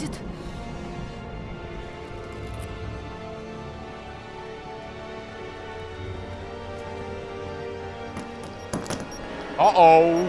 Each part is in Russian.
будет? О-оу!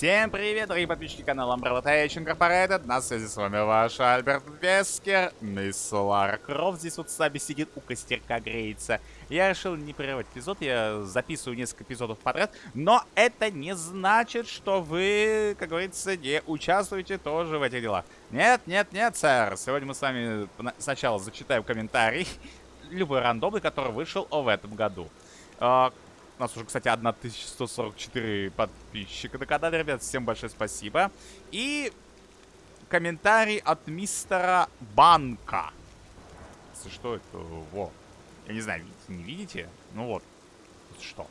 Всем привет, дорогие подписчики канала Umbrella Tation Incorporated. На связи с вами ваш Альберт Вескер. Мисс Лара Крофт здесь вот с нами сидит, у костерка греется. Я решил не прерывать эпизод, я записываю несколько эпизодов подряд. Но это не значит, что вы, как говорится, не участвуете тоже в этих делах. Нет, нет, нет, сэр. Сегодня мы с вами сначала зачитаем комментарий. Любой рандомный, который вышел в этом году. У нас уже, кстати, 1144 подписчика на канале, ребят. Всем большое спасибо. И комментарий от мистера Банка. Что это? Во. Я не знаю, видите, не видите? Ну вот. Что?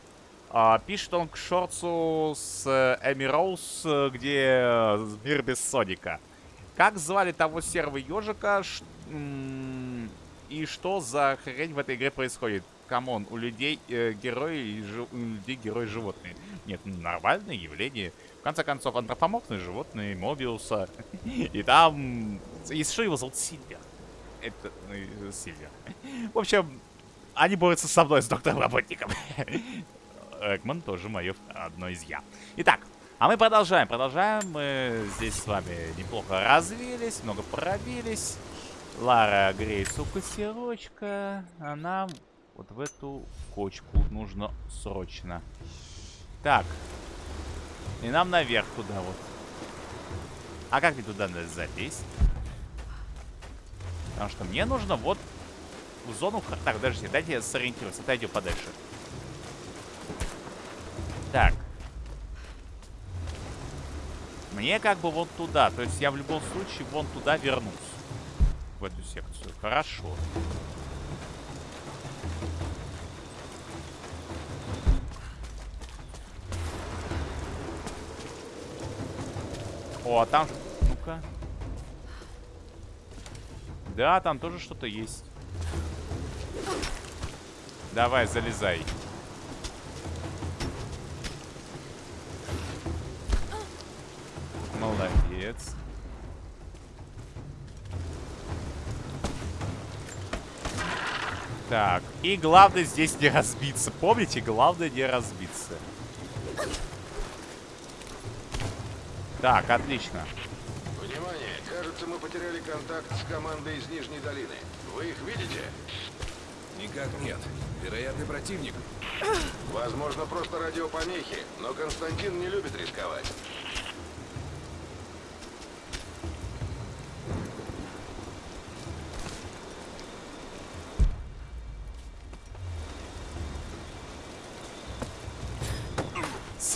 А, пишет он к шорцу с Эми Роуз, где мир без Соника. Как звали того серого ежика? Ш... И что за хрень в этой игре происходит? Come on, у людей э, герои, у людей герои животные. Нет, нормальное явление. В конце концов, антропоморфные животные, Мобиуса. И там... Если что, его зовут Сильвер. Это... Ну, Сильвер. В общем, они борются со мной, с доктором Роботником. Эггман тоже мое одно из я. Итак, а мы продолжаем, продолжаем. Мы здесь с вами неплохо развились, много пробились. Лара греется у костерочка. Вот в эту кочку нужно срочно. Так. И нам наверх туда вот. А как мне туда надо залезть? Потому что мне нужно вот в зону... Так, подождите, дайте я сориентируюсь. Отойдем подальше. Так. Мне как бы вот туда. То есть я в любом случае вон туда вернусь. В эту секцию. Хорошо. О, а там... Ну-ка. Да, там тоже что-то есть. Давай, залезай. Молодец. Так, и главное здесь не разбиться. Помните, главное не разбиться. Так, отлично. Внимание! Кажется, мы потеряли контакт с командой из Нижней долины. Вы их видите? Никак нет. Вероятный противник. Возможно, просто радиопомехи, но Константин не любит рисковать.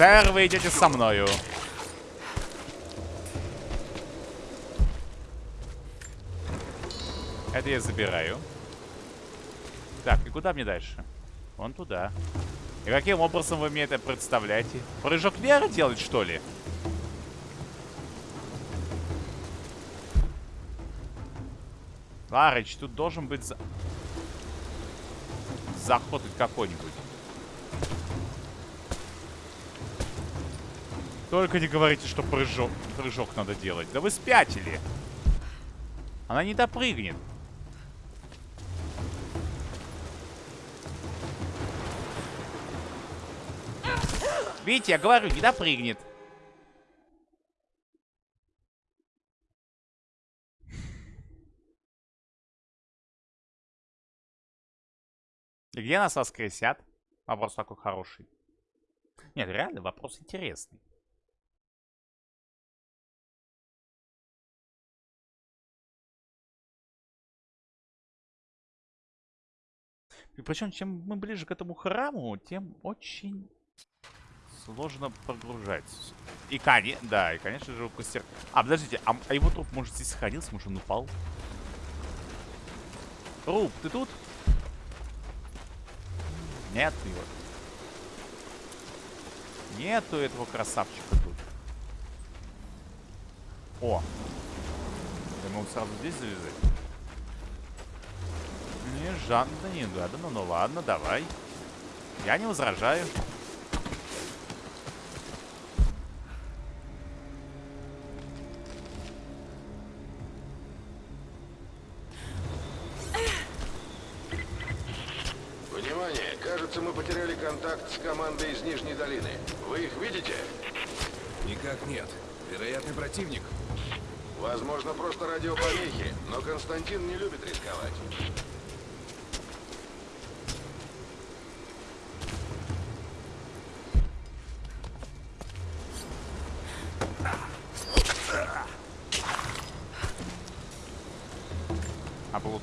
Сэр, вы идете со мною. Это я забираю. Так, и куда мне дальше? Вон туда. И каким образом вы мне это представляете? Прыжок веры делать, что ли? Ларыч, тут должен быть за... заход какой-нибудь. Только не говорите, что прыжок, прыжок надо делать. Да вы спятили. Она не допрыгнет. Видите, я говорю, не допрыгнет. И где нас воскресят? Вопрос такой хороший. Нет, реально, вопрос интересный. И причем, чем мы ближе к этому храму, тем очень сложно прогружать. И, конечно, да, и, конечно же, костер... А, подождите, а, а его труп, может, здесь сохранился? Может, он упал? Труп, ты тут? Нет его. Нету этого красавчика тут. О! Я могу сразу здесь завязать? Не, Жанна, не гада. Ну, ну ладно, давай. Я не возражаю. Внимание! Кажется, мы потеряли контакт с командой из Нижней долины. Вы их видите? Никак нет. Вероятный противник. Возможно, просто радиопомехи, но Константин не любит рисковать.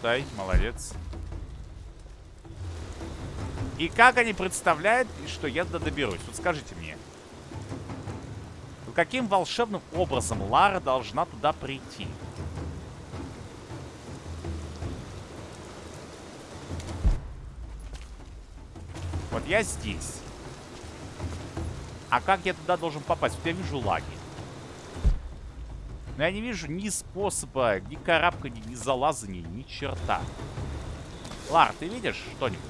Облутай, молодец. И как они представляют, что я туда доберусь? Вот скажите мне. Каким волшебным образом Лара должна туда прийти? Вот я здесь. А как я туда должен попасть? Вот я вижу лаги. Но я не вижу ни способа, ни карабкания, ни залазания, ни черта. Лар, ты видишь что-нибудь?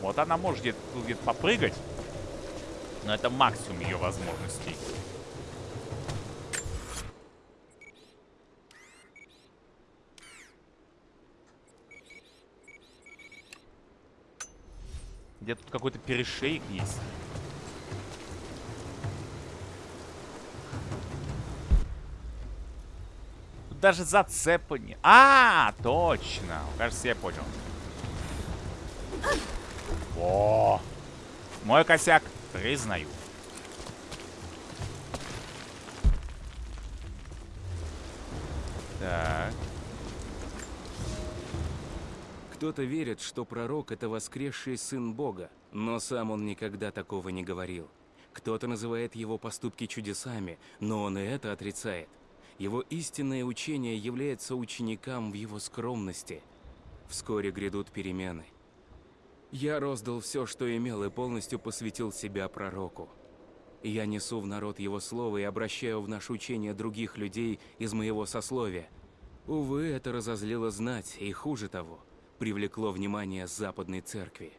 Вот она может где-то где попрыгать. Но это максимум ее возможностей. Где тут какой-то перешейк есть. Даже зацепа не... А, точно. Кажется, я понял. О, мой косяк, признаю. Так. Кто-то верит, что пророк — это воскресший сын Бога, но сам он никогда такого не говорил. Кто-то называет его поступки чудесами, но он и это отрицает. Его истинное учение является ученикам в его скромности. Вскоре грядут перемены. Я роздал все, что имел, и полностью посвятил себя пророку. Я несу в народ его слово и обращаю в наше учение других людей из моего сословия. Увы, это разозлило знать, и хуже того, привлекло внимание западной церкви.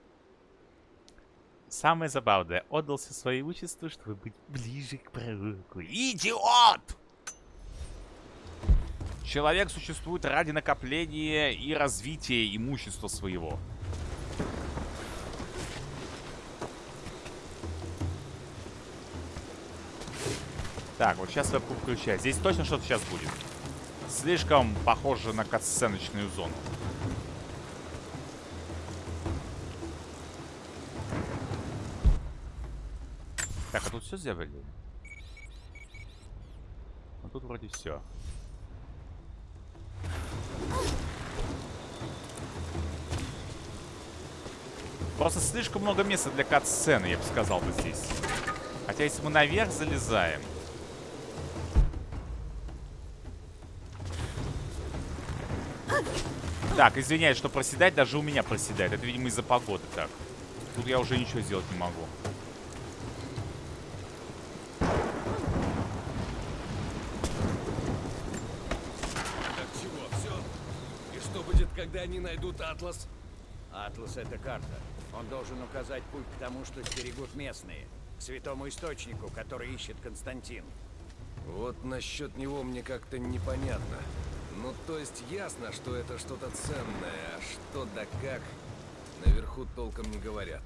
Самое забавное, отдался своей имуществу, чтобы быть ближе к пророку. Идиот! Человек существует ради накопления и развития имущества своего. Так, вот сейчас вебку включаю. Здесь точно что-то сейчас будет. Слишком похоже на катсценочную зону. Так, а тут все сделали? А тут вроде все. Просто слишком много места для кат-сцены, я бы сказал бы здесь. Хотя если мы наверх залезаем... Так, извиняюсь, что проседать даже у меня проседает. Это, видимо, из-за погоды так. Тут я уже ничего сделать не могу. Так чего, все? И что будет, когда они найдут Атлас? Атлас — это карта. Он должен указать путь к тому, что стерегут местные. К святому источнику, который ищет Константин. Вот насчет него мне как-то непонятно. Ну, то есть ясно, что это что-то ценное, а что да как, наверху толком не говорят.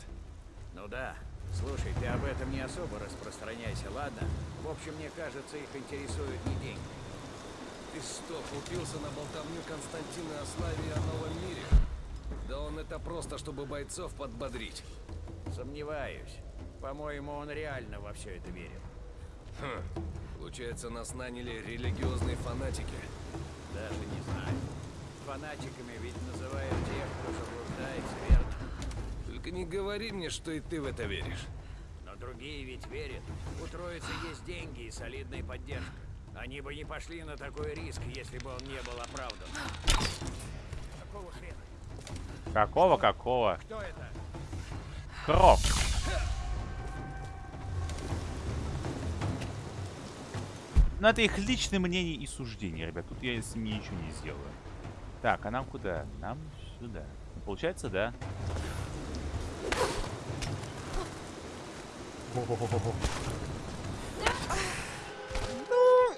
Ну да. Слушай, ты об этом не особо распространяйся, ладно? В общем, мне кажется, их интересуют не деньги. Ты что, купился на болтовню Константина о славе и о новом мире? Да он это просто, чтобы бойцов подбодрить. Сомневаюсь. По-моему, он реально во все это верил. Хм, получается, нас наняли религиозные фанатики. Даже не знаю. Фанатиками ведь называют тех, кто заблуждается, верно? Только не говори мне, что и ты в это веришь. Но другие ведь верят. У Троицы есть деньги и солидная поддержка. Они бы не пошли на такой риск, если бы он не был оправдан. Какого-какого? Кто это? Кров. Но это их личное мнение и суждение, ребят. Тут я с ними ничего не сделаю. Так, а нам куда? Нам сюда. Получается, да. Ну,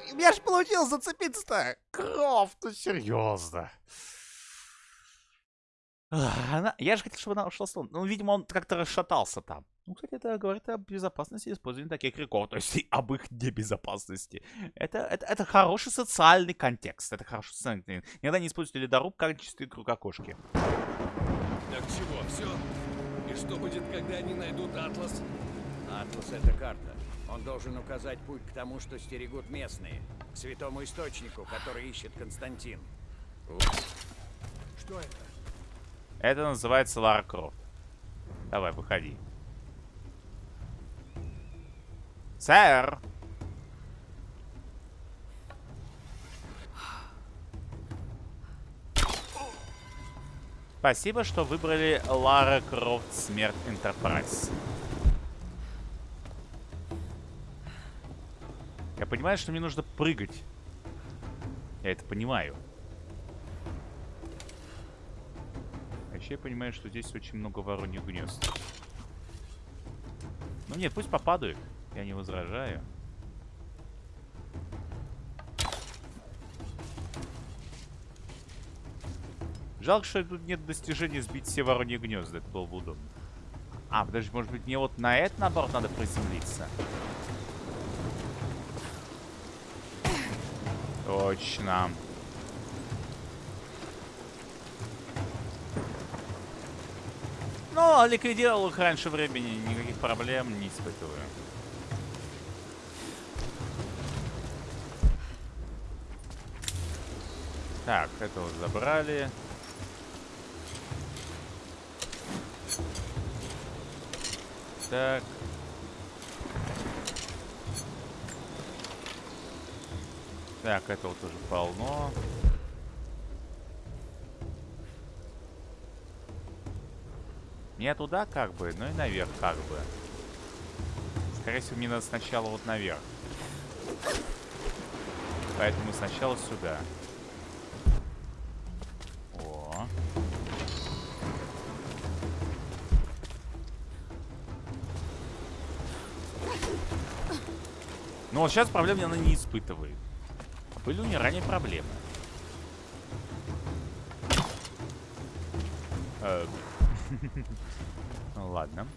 у меня же получилось зацепиться-то. Кровь, ну серьезно. Она, я же хотел, чтобы она ушла с луны. Ну, видимо, он как-то расшатался там. Ну, кстати, это говорит о безопасности использования таких криков, то есть и об их небезопасности. Это, это, это хороший социальный контекст. Это хороший социальный Никогда не используйте ледоруб в качестве кругокошки. Так чего, все? И что будет, когда они найдут Атлас? Атлас — это карта. Он должен указать путь к тому, что стерегут местные. К святому источнику, который ищет Константин. Что это? Это называется Лара Крофт. Давай, выходи. Сэр! Спасибо, что выбрали Лара Крофт Смерть Энтерпрайз. Я понимаю, что мне нужно прыгать. Я это понимаю. Еще я понимаю, что здесь очень много вороньих гнезд. Ну нет, пусть попадают. Я не возражаю. Жалко, что тут нет достижения сбить все вороньи гнезда. Это было бы удобно. А, подожди, может быть мне вот на это, наоборот, надо приземлиться? Точно. Ну, ликвидировал их раньше времени, никаких проблем не испытываю. Так, это вот забрали. Так. Так, этого тоже полно. Не туда как бы, но и наверх как бы. Скорее всего, мне надо сначала вот наверх. Поэтому сначала сюда. О. Но вот сейчас проблем она не испытывает. Были у нее ранее проблемы. Э, Ну ладно.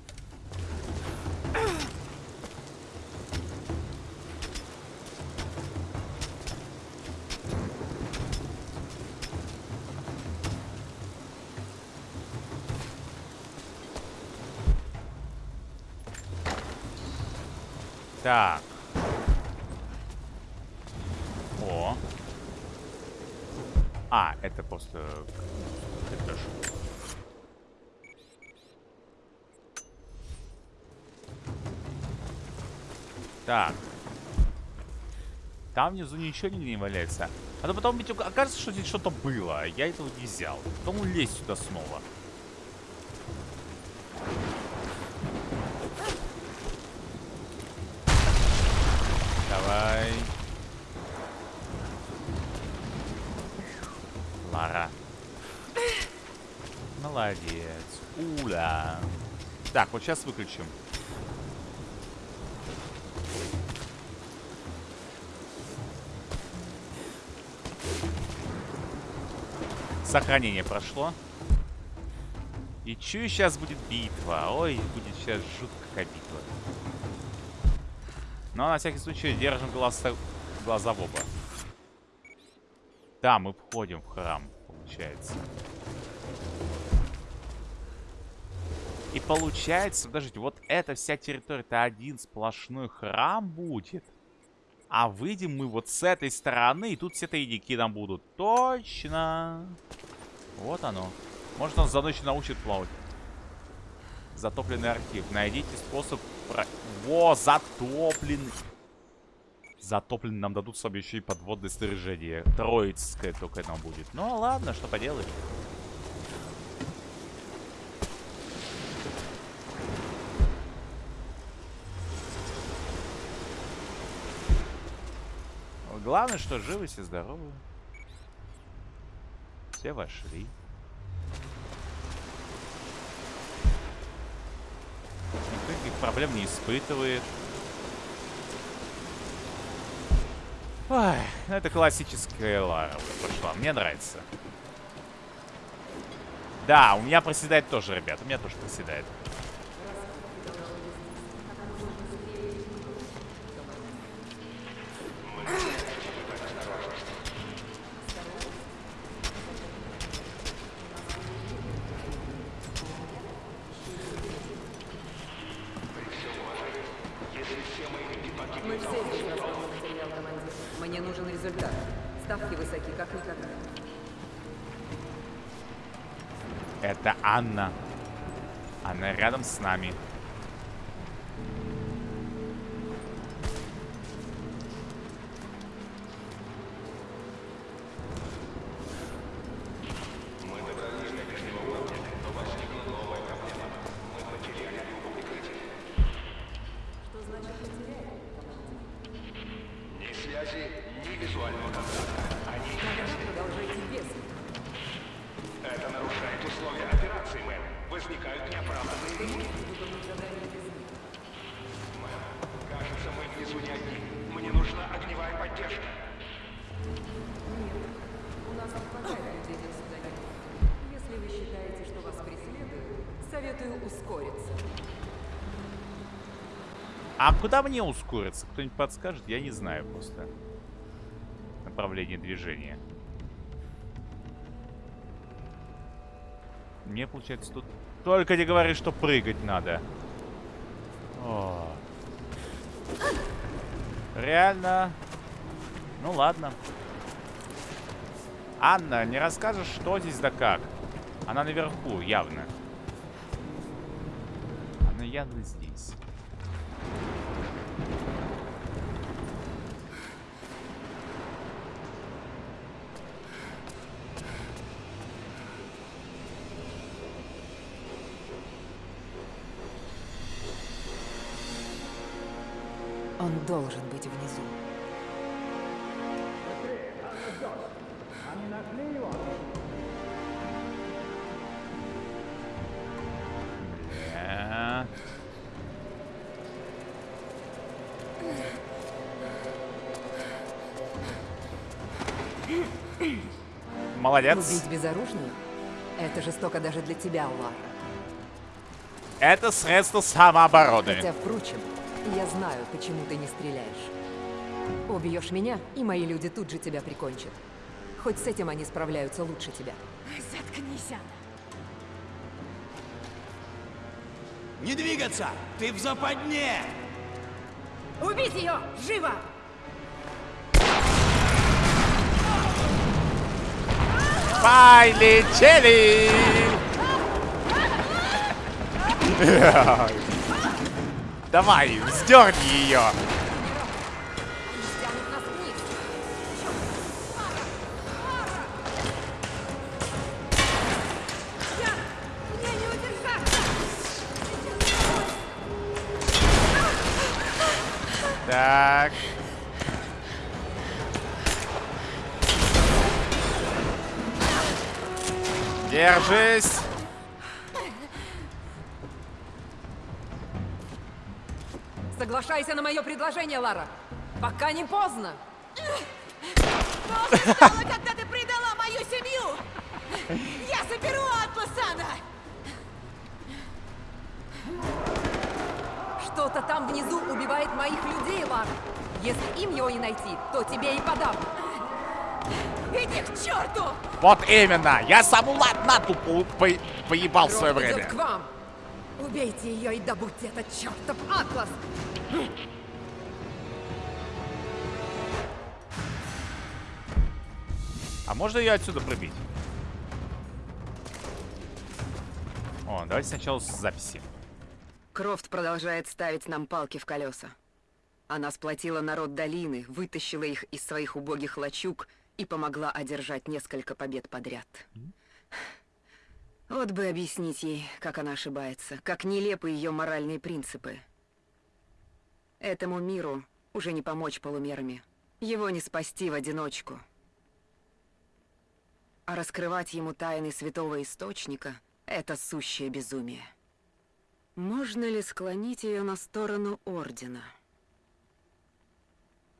Так. О. А, это просто... Это ж... Так. Там внизу ничего не валяется. А то потом ведь окажется, что здесь что-то было. а Я этого не взял. Потом лезть сюда снова. Давай. Лара. Молодец. Уля. Так, вот сейчас выключим. Сохранение прошло. И чую, сейчас будет битва. Ой, будет сейчас жуткая битва. Но на всякий случай держим глаза, глаза в оба. Да, мы входим в храм, получается. И получается, подождите, вот эта вся территория, это один сплошной храм будет. А выйдем мы вот с этой стороны, и тут все тайники нам будут. Точно. Вот оно. Может, он за ночь научит плавать. Затопленный архив. Найдите способ... Про... Во, затопленный. Затопленный нам дадут с собой еще и подводное снаряжение. Троицкое только нам будет. Ну, ладно, что поделаешь. Главное, что живы, все здоровы. Все вошли. Никаких проблем не испытывает. Ой, ну это классическая Лара пошла. Мне нравится. Да, у меня проседает тоже, ребят. У меня тоже проседает. Мы все здесь расходный материал, командир. Мне нужен результат. Ставки высоки, как никогда. Это Анна. Она рядом с нами. Куда мне ускориться? Кто-нибудь подскажет? Я не знаю просто. Направление движения. Мне, получается, тут... Только не говори, что прыгать надо. О. Реально? Ну ладно. Анна, не расскажешь, что здесь да как? Она наверху, явно. Она явно здесь. Он должен быть внизу. Молодец. Убить безоружную? Это жестоко даже для тебя, Лара. Это средство самообороны. Хотя, впрочем, я знаю, почему ты не стреляешь. Убьешь меня, и мои люди тут же тебя прикончат. Хоть с этим они справляются лучше тебя. Заткнись, Анна. Не двигаться! Ты в западне! Убить ее! Живо! Полетели! Давай, вздерни ее. Стянут нас вниз. Мне не удержаться! Так. Держись. Соглашайся на мое предложение, Лара. Пока не поздно. Что же стало, когда ты предала мою семью? Я заберу Атласана! Что-то там внизу убивает моих людей, Лара. Если им его не найти, то тебе и подам. Иди к черту! Вот именно. Я саму Нату по по- поебал в свое Кровь время. к вам. Убейте ее и добудьте этот чертов Атлас. А можно ее отсюда пробить? О, давайте сначала с записи. Крофт продолжает ставить нам палки в колеса. Она сплотила народ долины, вытащила их из своих убогих лачуг и помогла одержать несколько побед подряд. Вот бы объяснить ей, как она ошибается, как нелепы ее моральные принципы. Этому миру уже не помочь полумерами. Его не спасти в одиночку. А раскрывать ему тайны святого источника — это сущее безумие. Можно ли склонить ее на сторону Ордена?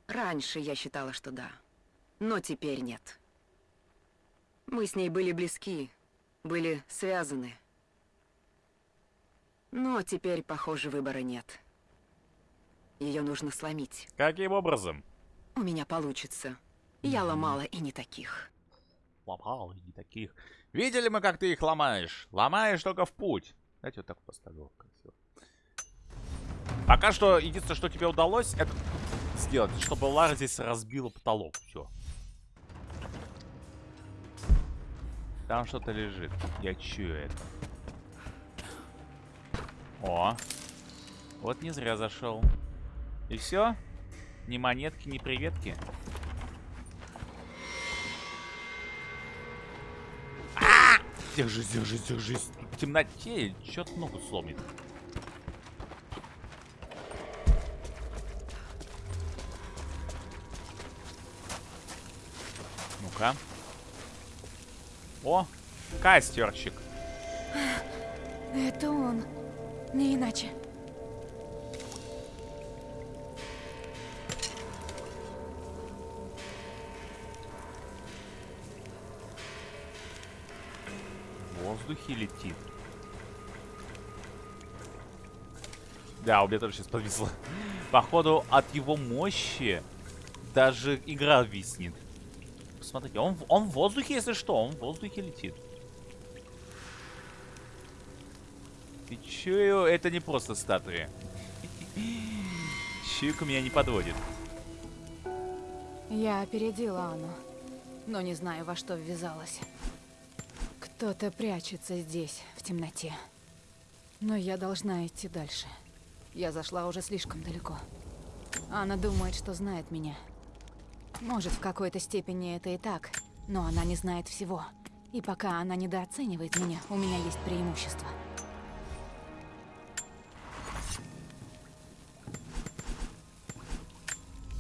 Раньше я считала, что да, но теперь нет. Мы с ней были близки, были связаны. Но теперь, похоже, выбора нет. Ее нужно сломить. Каким образом? У меня получится. Я ломала и не таких. Ломал и таких. Видели мы, как ты их ломаешь? Ломаешь только в путь. Давайте вот так поставлю. Красиво. Пока что единственное, что тебе удалось, это сделать, чтобы Лара здесь разбила потолок. Все. Там что-то лежит. Я чую это. О. Вот не зря зашел. И все? Ни монетки, ни приветки. А! Держись, держись, держись. В темноте что-то ногу сломит. Ну-ка. О, кастерчик. Это он. Не иначе. В воздухе летит. Да, у меня тоже сейчас подвисло. Походу, от его мощи даже игра виснет. Посмотрите, он, он в воздухе, если что, он в воздухе летит. И чую, это не просто статуя. Чуйка меня не подводит. Я опередила Анну, но не знаю, во что ввязалась. Кто-то прячется здесь, в темноте. Но я должна идти дальше. Я зашла уже слишком далеко. Анна думает, что знает меня. Может, в какой-то степени это и так, но она не знает всего. И пока она недооценивает меня, у меня есть преимущество.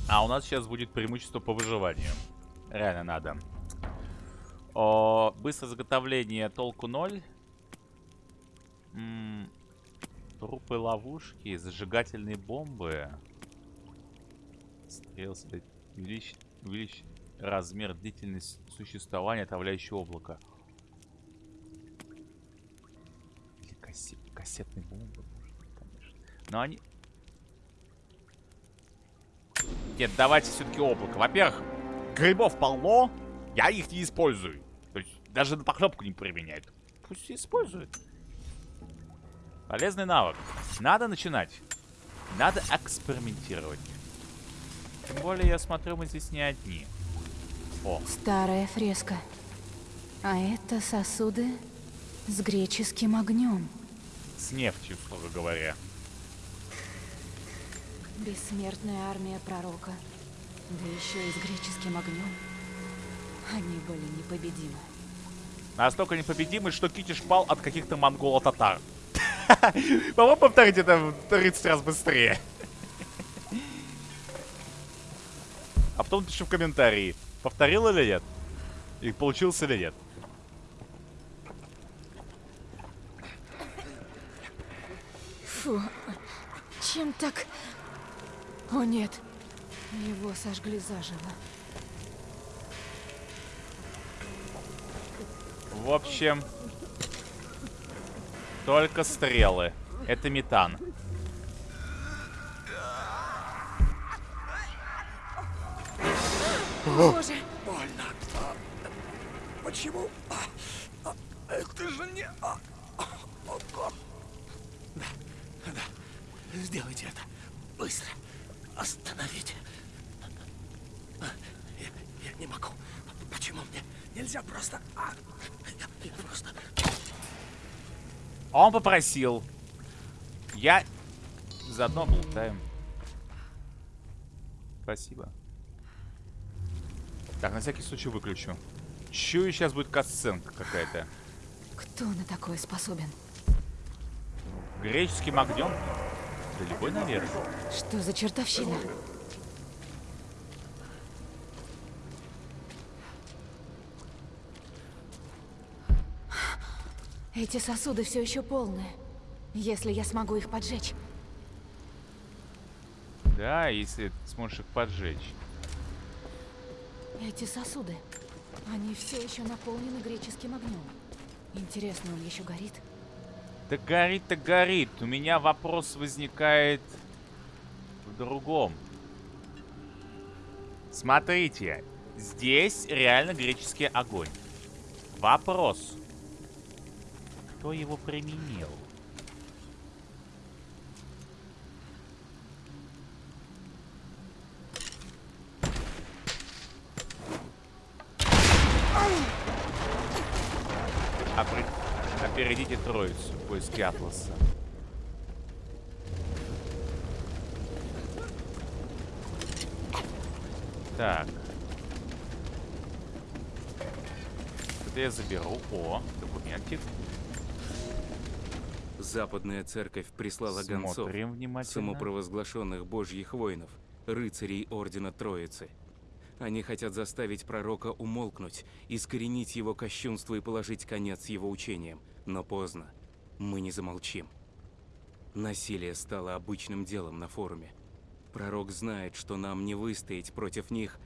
А у нас сейчас будет преимущество по выживанию. Реально надо. О, быстрое заготовление толку 0. М, трупы ловушки, зажигательные бомбы. Стрел стоит. Увеличь размер длительность существования отравляющего облака. Или кассе- кассетные бомбы, конечно. Но они... Нет, давайте все-таки облако. Во-первых, грибов полно, я их не использую. То есть даже на похлебку не применяют. Пусть используют. Полезный навык. Надо начинать. Надо экспериментировать. Тем более, я смотрю, мы здесь не одни. О, Старая фреска. А это сосуды с греческим огнем. с нефтью, строго говоря. Бессмертная армия пророка. Да еще и с греческим огнем. Они были непобедимы. Настолько непобедимый, что Китиш пал от каких-то монголо-татар. Попробуй повторить это в 30 раз быстрее. А потом пиши в комментарии, повторил или нет. И получился или нет. Фу, чем так... О нет, его сожгли заживо. В общем, только стрелы. Это метан. Боже, Почему? Это же не... Сделайте это. Быстро. Остановите. Я, я не могу. Почему мне нельзя просто... а, Я, я просто... Он попросил. Я заодно болтаем. Спасибо. Так, на всякий случай выключу. Чую, сейчас будет касценка какая-то. Кто на такое способен? Греческий огнем? Да любой, наверное. Что за чертовщина? Эти сосуды все еще полны. Если я смогу их поджечь. Да, если сможешь их поджечь. Эти сосуды, они все еще наполнены греческим огнем. Интересно, он еще горит? Да горит-то горит. У меня вопрос возникает в другом. Смотрите, здесь реально греческий огонь. Вопрос. Кто его применил? В поиске Атласа. Так. Это я заберу. О, документик. Западная церковь прислала гонцов, Смотрим внимательно. самопровозглашенных божьих воинов, рыцарей Ордена Троицы. Они хотят заставить пророка умолкнуть, искоренить его кощунство и положить конец его учениям. Но поздно. Мы не замолчим. Насилие стало обычным делом на форуме. Пророк знает, что нам не выстоять против них,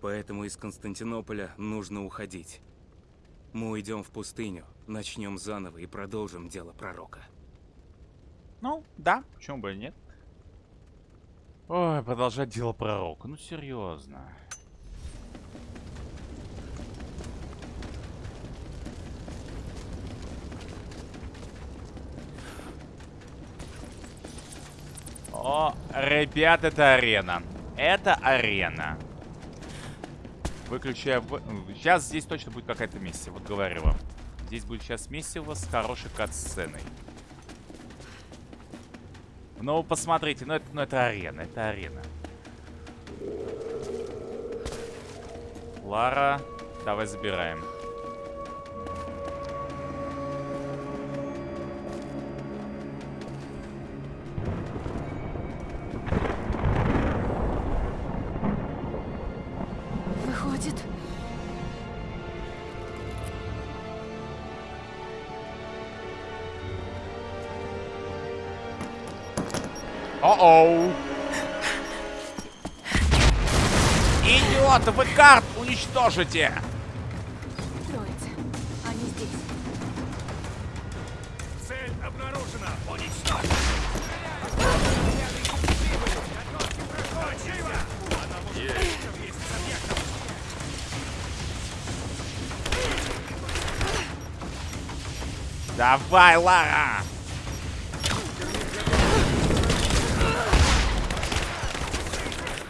поэтому из Константинополя нужно уходить. Мы уйдем в пустыню, начнем заново и продолжим дело пророка. Ну, да, почему бы и нет. Ой, продолжать дело пророка. Ну, серьезно. О, ребят, это арена. Это арена. Выключая... Сейчас здесь точно будет какая-то миссия, вот говорю вам. Здесь будет сейчас миссия с хорошей кат-сценой. Ну, посмотрите, ну это, ну это арена, это арена. Лара, давай забираем. О-оу! Идиоты, вы карт уничтожите! троица. Они здесь. Цель обнаружена. Уничтожь. Давай, Лара!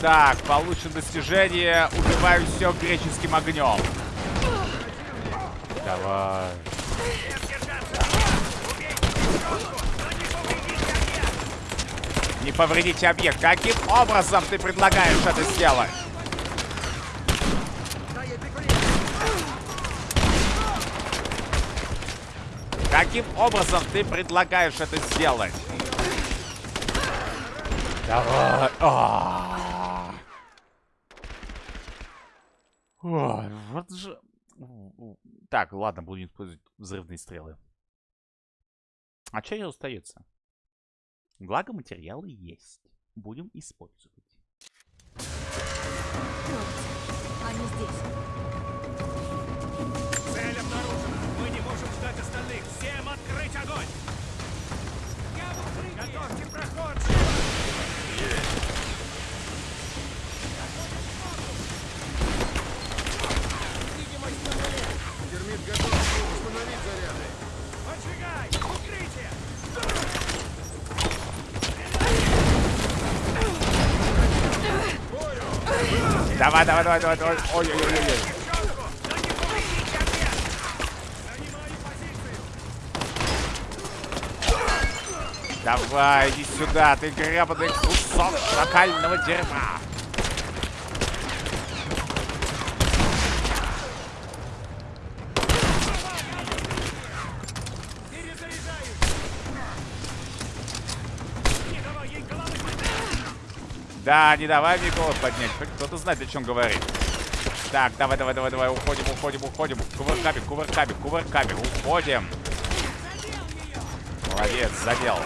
Так, получено достижение. Убиваю все греческим огнем. Давай. Не повредите объект. Каким образом ты предлагаешь это сделать? Каким образом ты предлагаешь это сделать? Давай. А. Ой, вот же... Так, ладно, будем использовать взрывные стрелы. А что ей остается? Благо материалы есть. Будем использовать. Они здесь. Цель обнаружена. Мы не можем ждать остальных. Всем открыть огонь! Готовьте проход! Термит Давай, давай, давай, давай, давай. Ой-ой-ой-ой. Давай, иди сюда, ты гребаный кусок шакального дерьма. Да, не давай мне голос поднять. Кто-то знает, о чем говорит. Так, давай, давай, давай, давай, уходим, уходим, уходим. Кувырками, кувырками, кувырками, уходим. Молодец, задел.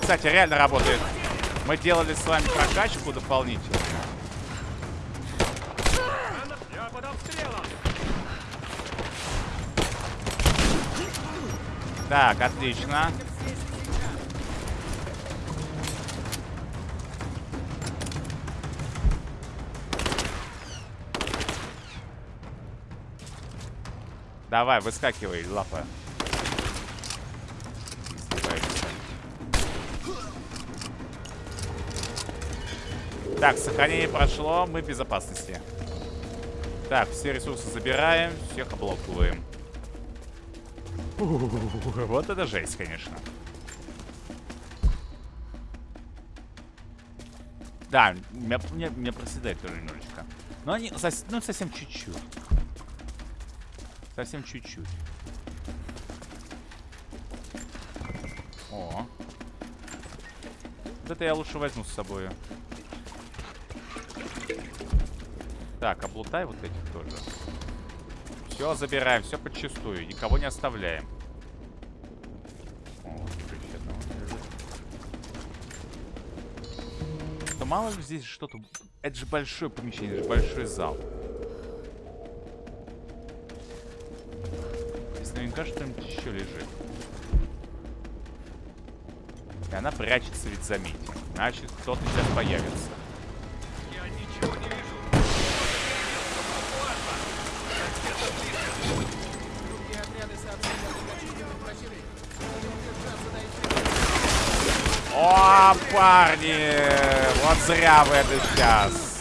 Кстати, реально работает. Мы делали с вами прокачку дополнительную. Так, отлично. Давай, выскакивай, лапа. Так, сохранение прошло, мы в безопасности. Так, все ресурсы забираем, всех облокуем. Вот это жесть, конечно. Да, меня, меня, меня проседает тоже немножечко. Но они сос- ну, совсем чуть-чуть. Совсем чуть-чуть. О. Вот это я лучше возьму с собой. Так, облутай вот этих тоже. Все забираем, все подчистую. Никого не оставляем. Да мало ли здесь что-то... Это же большое помещение, это же большой зал. Здесь наверняка что-нибудь еще лежит. И она прячется ведь, заметьте. Значит, кто-то сейчас появится. Парни! Вот зря вы это сейчас.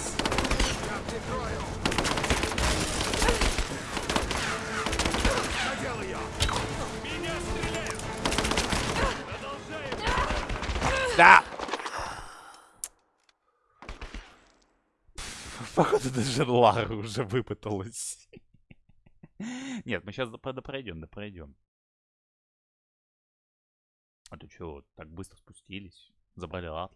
Да! Походу, даже Лара уже выпыталась. Нет, мы сейчас пройдем, да пройдем. А то что, так быстро спустились? Забрали Атлас?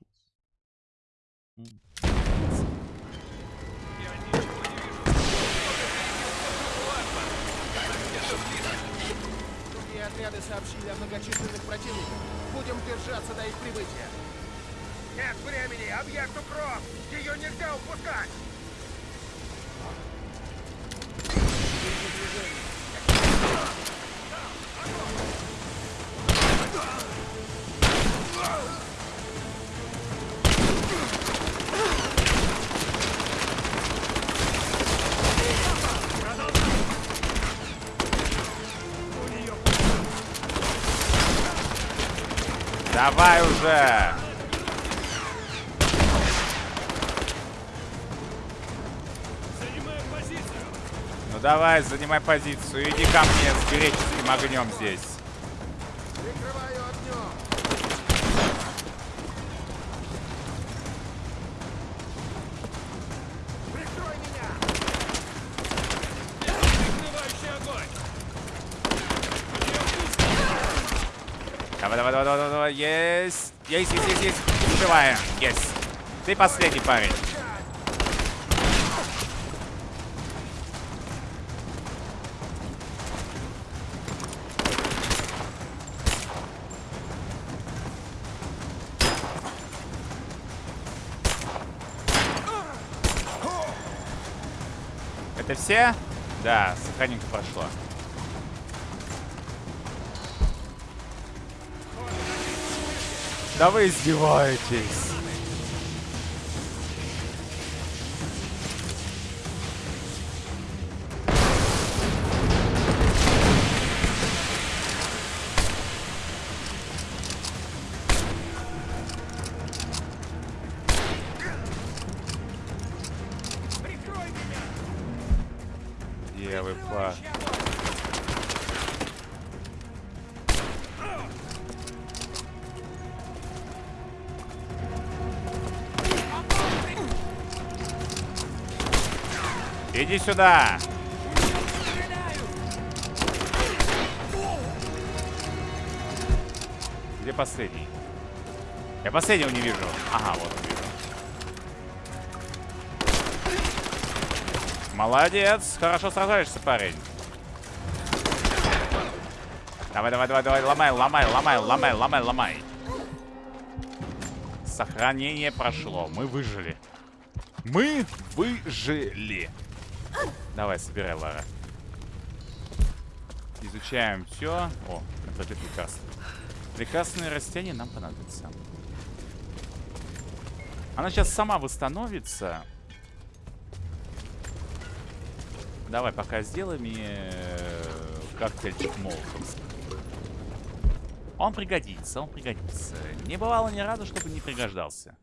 Другие отряды сообщили о многочисленных противниках. Будем держаться до их прибытия. Нет времени! Объект укроп! Ее нельзя упускать! Давай уже! Ну давай, занимай позицию. Иди ко мне с греческим огнем здесь. Прикрываю огнем! Прикрой меня! Давай, давай, давай, давай, давай, есть. Есть, есть, есть, есть. Есть. Ты последний парень. Это все? Да, сохраненько прошло. Да вы издеваетесь. Иди сюда. Где последний? Я последнего не вижу. Ага, вот он вижу. Молодец. Хорошо сражаешься, парень. Давай, давай, давай, давай. Ломай, ломай, ломай, ломай, ломай, ломай. Сохранение прошло. Мы выжили. Мы выжили. Давай, собирай, Лара. Изучаем все. О, это прекрасно. Прекрасные растения нам понадобятся. Она сейчас сама восстановится. Давай пока сделай мне э, коктейльчик молотовский. Он пригодится, он пригодится. Не бывало ни разу, чтобы не пригождался.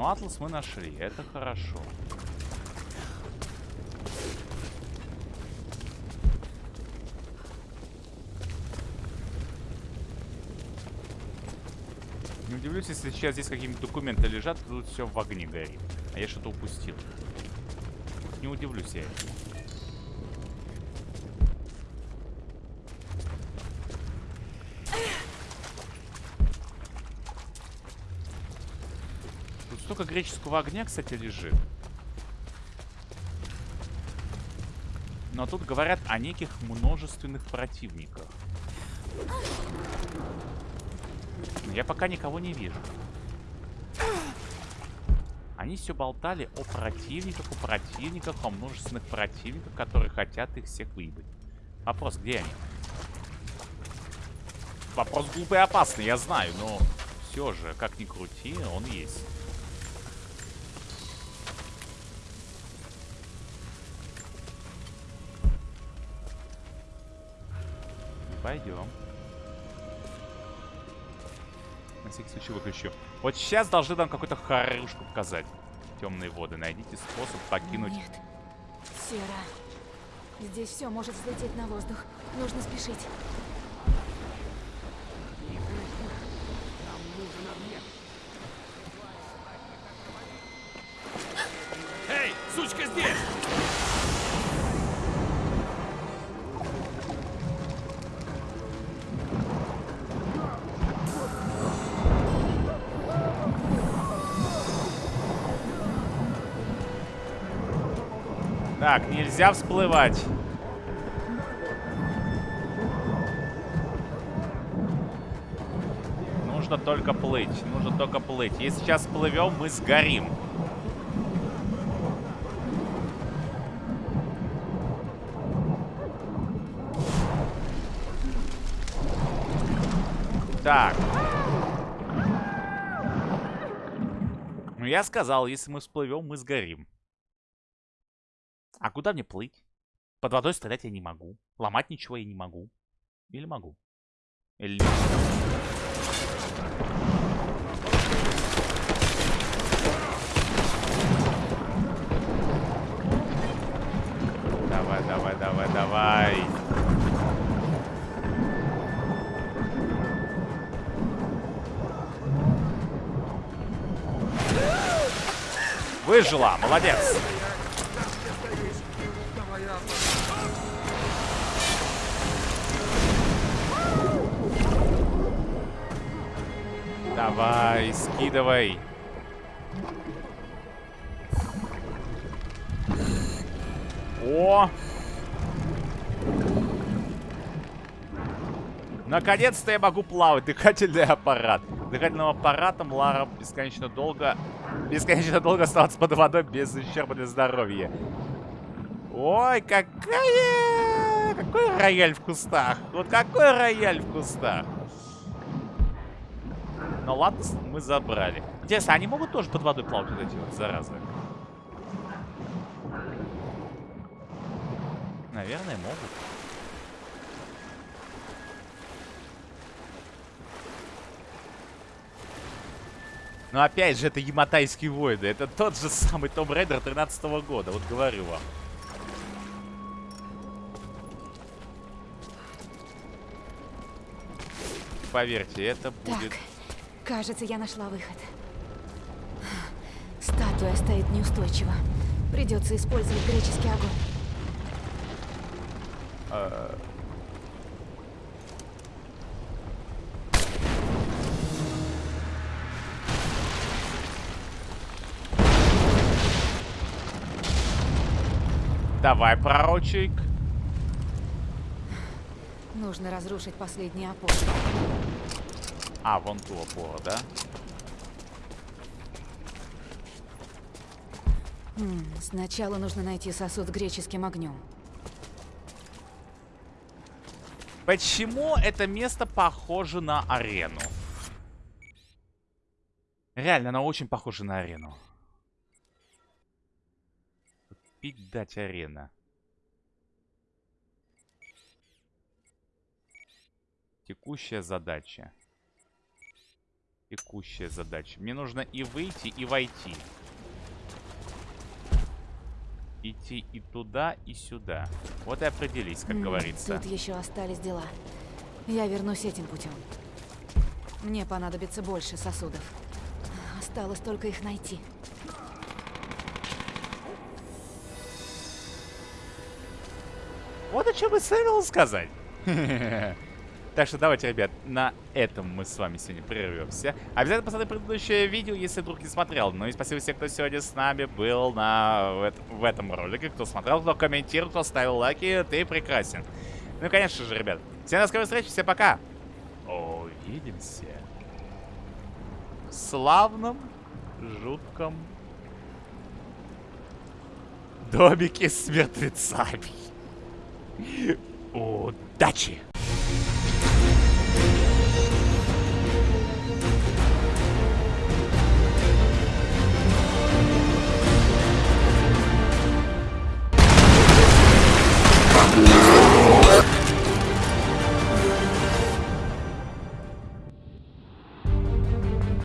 Но атлас мы нашли, это хорошо. Не удивлюсь, если сейчас здесь какие-нибудь документы лежат, тут все в огне горит. А я что-то упустил. Не удивлюсь я этому. Столько греческого огня, кстати, лежит. Но тут говорят о неких множественных противниках. Я пока никого не вижу. Они все болтали о противниках, о противниках, о множественных противниках, которые хотят их всех выебать. Вопрос, где они? Вопрос глупый и опасный, я знаю, но все же, как ни крути, он есть. Пойдем. На всякий случай выключу. Вот сейчас должны нам какую-то харюшку показать. Темные воды. Найдите способ покинуть... Нет. Сера. Здесь все может взлететь на воздух. Нужно спешить. Нельзя всплывать. Нужно только плыть. Нужно только плыть. Если сейчас плывем, мы сгорим. Так. Ну, я сказал, если мы всплывем, мы сгорим. А куда мне плыть? Под водой стрелять я не могу. Ломать ничего я не могу. Или могу? Или Давай, давай, давай, давай. Выжила, молодец. Давай, скидывай. О! Наконец-то я могу плавать. Дыхательный аппарат. Дыхательным аппаратом Лара бесконечно долго... Бесконечно долго оставаться под водой без ущерба для здоровья. Ой, какая... Какой рояль в кустах. Вот какой рояль в кустах. Ну ладно, мы забрали. Интересно, они могут тоже под водой плавать, вот эти вот заразы? Наверное, могут. Но опять же, это Яматайские войны. Это тот же самый Том Рейдер 13 -го года. Вот говорю вам. Поверьте, это будет... Так, кажется, я нашла выход. Статуя стоит неустойчиво. Придется использовать греческий огонь. Давай, пророчик. Нужно разрушить последний опор. А, вон ту опору, да? М, Сначала нужно найти сосуд с греческим огнем. Почему это место похоже на арену? Реально, оно очень похоже на арену. Пить дать арена. Текущая задача. Текущая задача. Мне нужно и выйти, и войти. Идти и туда, и сюда. Вот и определись, как М, говорится. Тут еще остались дела. Я вернусь этим путем. Мне понадобится больше сосудов. Осталось только их найти. Вот о чем и следовало сказать. Так что давайте, ребят, на этом мы с вами сегодня прервемся. Обязательно посмотри предыдущее видео, если вдруг не смотрел. Ну и спасибо всем, кто сегодня с нами был на... в, эт- в этом ролике. Кто смотрел, кто комментировал, кто ставил лайки, ты прекрасен. Ну и, конечно же, ребят, всем до скорой встречи, всем пока. Увидимся. В славном, жутком домике с мертвецами. Удачи!